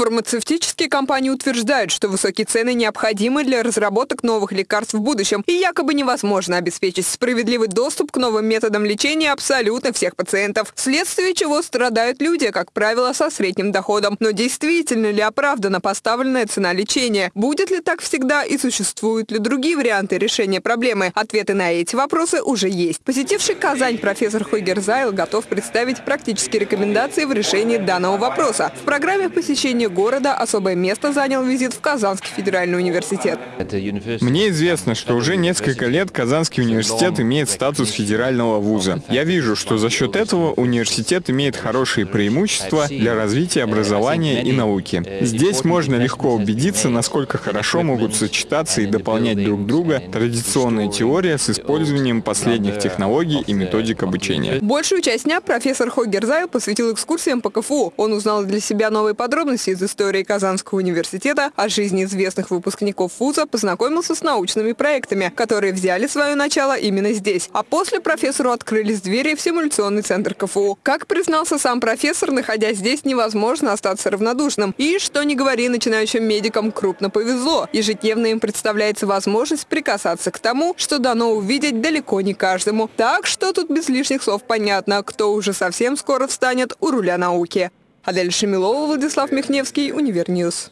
Фармацевтические компании утверждают, что высокие цены необходимы для разработок новых лекарств в будущем и якобы невозможно обеспечить справедливый доступ к новым методам лечения абсолютно всех пациентов, вследствие чего страдают люди, как правило, со средним доходом. Но действительно ли оправдана поставленная цена лечения? Будет ли так всегда и существуют ли другие варианты решения проблемы? Ответы на эти вопросы уже есть. Посетивший Казань профессор Хойгер Зайл готов представить практические рекомендации в решении данного вопроса. В программе посещения города особое место занял визит в Казанский федеральный университет. Мне известно, что уже несколько лет Казанский университет имеет статус федерального вуза. Я вижу, что за счет этого университет имеет хорошие преимущества для развития образования и науки. Здесь можно легко убедиться, насколько хорошо могут сочетаться и дополнять друг друга традиционная теория с использованием последних технологий и методик обучения. Большую часть дня профессор Хогер Зайл посвятил экскурсиям по КФУ. Он узнал для себя новые подробности из истории Казанского университета, о жизни известных выпускников вуза, познакомился с научными проектами, которые взяли свое начало именно здесь. А после профессору открылись двери в симуляционный центр КФУ. Как признался сам профессор, находясь здесь, невозможно остаться равнодушным. И, что не говори, начинающим медикам крупно повезло. Ежедневно им представляется возможность прикасаться к тому, что дано увидеть далеко не каждому. Так что тут без лишних слов понятно, кто уже совсем скоро встанет у руля науки. Адель Шамилова, Владислав Михневский, Univer News.